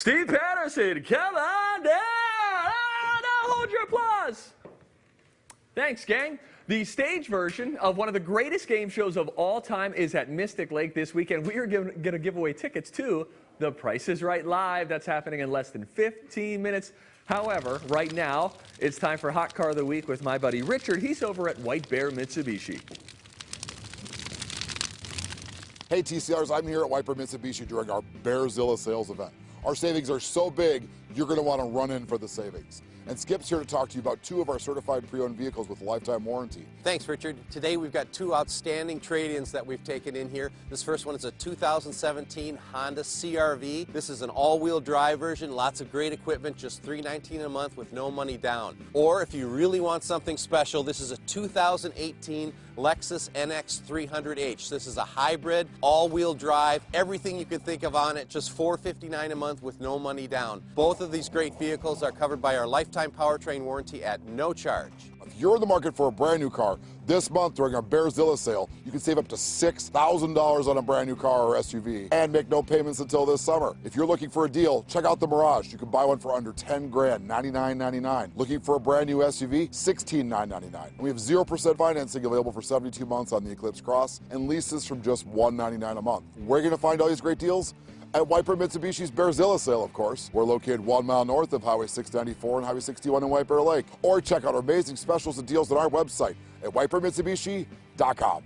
Steve Patterson, come on down. Ah, now hold your applause. Thanks, gang. The stage version of one of the greatest game shows of all time is at Mystic Lake this weekend. We are going to give away tickets to The Price is Right Live. That's happening in less than 15 minutes. However, right now, it's time for Hot Car of the Week with my buddy Richard. He's over at White Bear Mitsubishi. Hey TCRs, I'm here at White Bear Mitsubishi during our Bearzilla sales event. Our savings are so big, you're going to want to run in for the savings. And Skip's here to talk to you about two of our certified pre-owned vehicles with lifetime warranty. Thanks, Richard. Today we've got two outstanding trade-ins that we've taken in here. This first one is a 2017 Honda CRV. This is an all-wheel drive version, lots of great equipment, just 319 a month with no money down. Or if you really want something special, this is a 2018 Lexus NX 300H. This is a hybrid, all-wheel drive, everything you can think of on it, just 459 a month with no money down. Both of these great vehicles are covered by our lifetime lifetime powertrain warranty at no charge. If you're in the market for a brand new car, this month during our Bearzilla sale, you can save up to $6,000 on a brand new car or SUV and make no payments until this summer. If you're looking for a deal, check out the Mirage. You can buy one for under 10 grand, $99.99. Looking for a brand new SUV, 16,999. We have 0% financing available for 72 months on the Eclipse Cross and leases from just 199 a month. Where are you going to find all these great deals? At White Bear Mitsubishi's Bearzilla sale, of course. We're located one mile north of Highway 694 and Highway 61 in White Bear Lake. Or check out our amazing specials and deals on our website at whitebearmitsubishi.com.